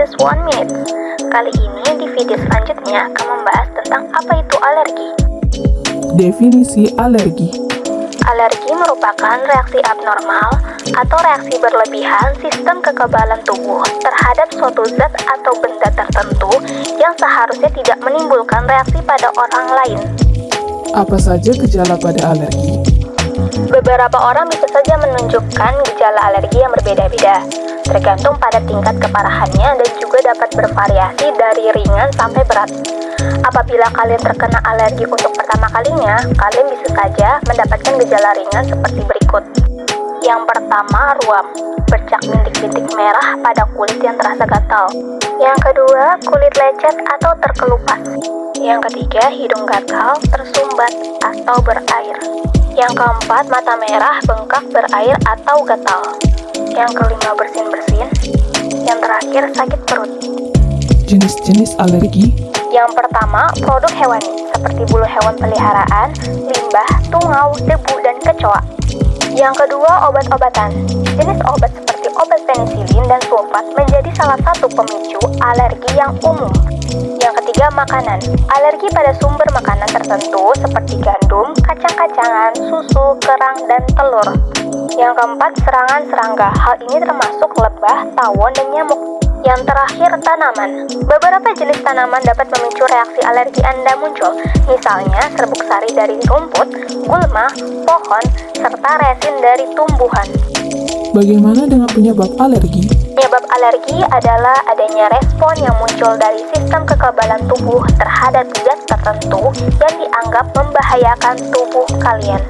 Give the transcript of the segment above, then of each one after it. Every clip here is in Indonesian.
Just One Minute. Kali ini di video selanjutnya akan membahas tentang apa itu alergi. Definisi alergi Alergi merupakan reaksi abnormal atau reaksi berlebihan sistem kekebalan tubuh terhadap suatu zat atau benda tertentu yang seharusnya tidak menimbulkan reaksi pada orang lain. Apa saja gejala pada alergi? Beberapa orang bisa saja menunjukkan gejala alergi yang berbeda-beda, tergantung pada tingkat keparahannya dan juga dapat bervariasi dari ringan sampai berat. Apabila kalian terkena alergi untuk pertama kalinya, kalian bisa saja mendapatkan gejala ringan seperti berikut. Yang pertama, ruam, bercak bintik-bintik merah pada kulit yang terasa gatal. Yang kedua, kulit lecet atau terkelupas. Yang ketiga, hidung gatal, tersumbat, atau berair. Yang keempat, mata merah, bengkak, berair, atau gatal. Yang kelima, bersin-bersin. Yang terakhir, sakit perut. Jenis-jenis alergi Yang pertama, produk hewani, seperti bulu hewan peliharaan, limbah, tungau, debu, dan kecoa. Yang kedua, obat-obatan. Jenis obat seperti obat penisilin dan sulfat menjadi salah satu pemicu alergi yang umum. Yang makanan. Alergi pada sumber makanan tertentu seperti gandum, kacang-kacangan, susu, kerang, dan telur. Yang keempat, serangan serangga. Hal ini termasuk lebah, tawon, dan nyamuk. Yang terakhir, tanaman. Beberapa jenis tanaman dapat memicu reaksi alergi Anda muncul, misalnya serbuk sari dari rumput, gulma, pohon, serta resin dari tumbuhan. Bagaimana dengan penyebab alergi? Penyebab alergi adalah adanya respon yang muncul dari sistem kekebalan tubuh terhadap zat tertentu yang dianggap membahayakan tubuh kalian.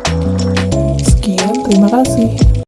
Sekian, terima kasih.